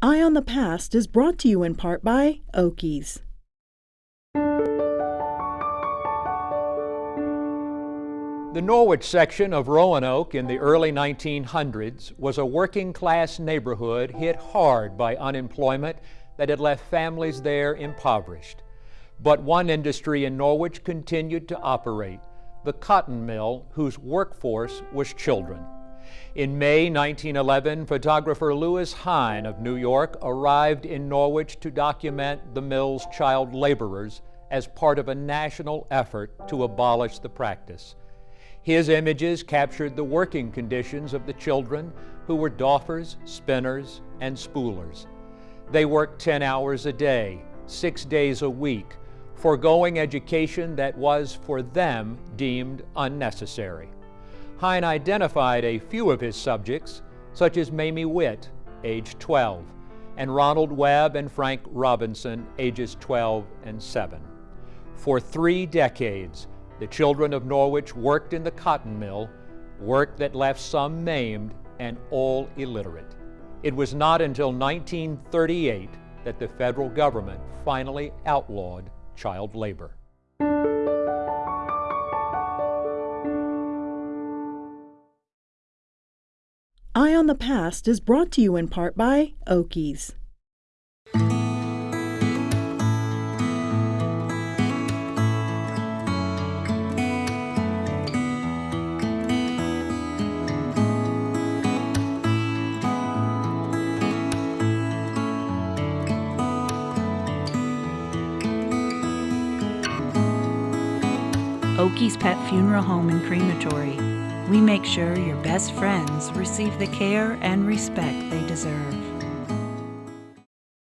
Eye on the Past is brought to you in part by Oakey's. The Norwich section of Roanoke in the early 1900s was a working class neighborhood hit hard by unemployment that had left families there impoverished. But one industry in Norwich continued to operate the cotton mill, whose workforce was children. In May 1911, photographer Lewis Hine of New York arrived in Norwich to document the mill's child laborers as part of a national effort to abolish the practice. His images captured the working conditions of the children who were doffers, spinners, and spoolers. They worked 10 hours a day, six days a week, foregoing education that was for them deemed unnecessary. Hine identified a few of his subjects, such as Mamie Witt, age 12, and Ronald Webb and Frank Robinson, ages 12 and 7. For three decades, the children of Norwich worked in the cotton mill, work that left some maimed and all illiterate. It was not until 1938 that the federal government finally outlawed child labor. Eye on the Past is brought to you in part by Oakey's. Oakey's Pet Funeral Home and Crematory. We make sure your best friends receive the care and respect they deserve.